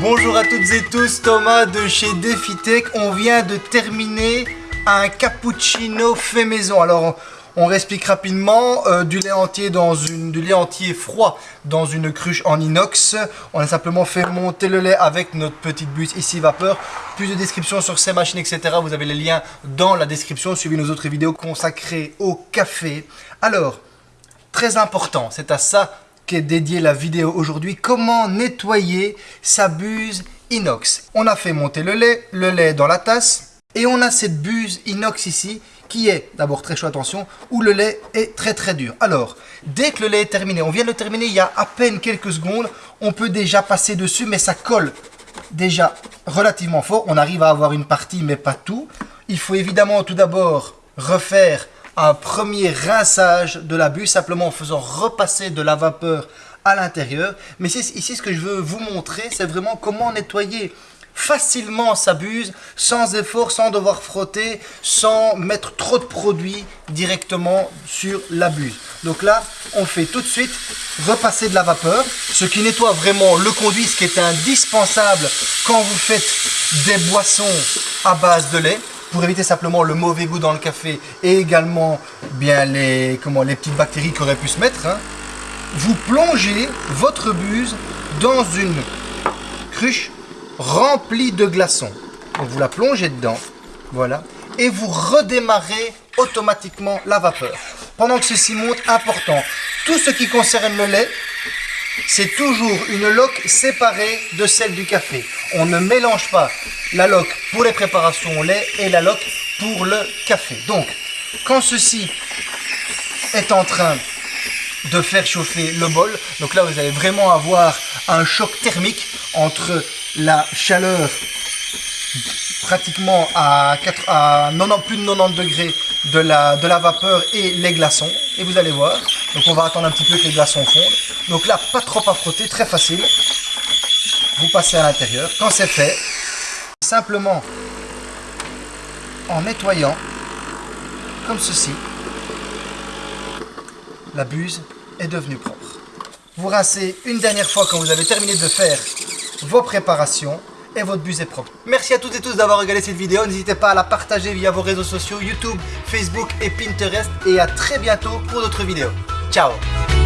Bonjour à toutes et tous, Thomas de chez DefiTech. On vient de terminer un cappuccino fait maison. Alors, on réexplique rapidement euh, du lait entier dans une du lait entier froid dans une cruche en inox. On a simplement fait monter le lait avec notre petite buse ici vapeur. Plus de descriptions sur ces machines, etc. Vous avez les liens dans la description. Suivez nos autres vidéos consacrées au café. Alors, très important, c'est à ça qu'est dédiée la vidéo aujourd'hui. Comment nettoyer sa buse inox? On a fait monter le lait, le lait dans la tasse. Et on a cette buse inox ici qui est, d'abord très chaud, attention, où le lait est très très dur. Alors, dès que le lait est terminé, on vient de le terminer il y a à peine quelques secondes, on peut déjà passer dessus, mais ça colle déjà relativement fort. On arrive à avoir une partie, mais pas tout. Il faut évidemment tout d'abord refaire un premier rinçage de la buse, simplement en faisant repasser de la vapeur à l'intérieur. Mais ici, ce que je veux vous montrer, c'est vraiment comment nettoyer facilement sa buse, sans effort, sans devoir frotter, sans mettre trop de produits directement sur la buse. Donc là, on fait tout de suite repasser de la vapeur, ce qui nettoie vraiment le conduit, ce qui est indispensable quand vous faites des boissons à base de lait pour éviter simplement le mauvais goût dans le café et également bien les, comment, les petites bactéries qui auraient pu se mettre. Hein. Vous plongez votre buse dans une cruche remplie de glaçons. Vous la plongez dedans, voilà, et vous redémarrez automatiquement la vapeur. Pendant que ceci monte, important, tout ce qui concerne le lait, c'est toujours une loque séparée de celle du café. On ne mélange pas la loque pour les préparations au lait et la loque pour le café. Donc, quand ceci est en train de faire chauffer le bol, donc là vous allez vraiment avoir un choc thermique entre la chaleur pratiquement à, 90, plus de 90 degrés de la vapeur et les glaçons. Et vous allez voir, donc on va attendre un petit peu que les glaçons fondent. Donc là, pas trop à frotter, très facile. Vous passez à l'intérieur. Quand c'est fait, simplement en nettoyant, comme ceci, la buse est devenue propre. Vous rincez une dernière fois quand vous avez terminé de faire vos préparations et votre buse est propre. Merci à toutes et tous d'avoir regardé cette vidéo. N'hésitez pas à la partager via vos réseaux sociaux YouTube, Facebook et Pinterest. Et à très bientôt pour d'autres vidéos. Chao.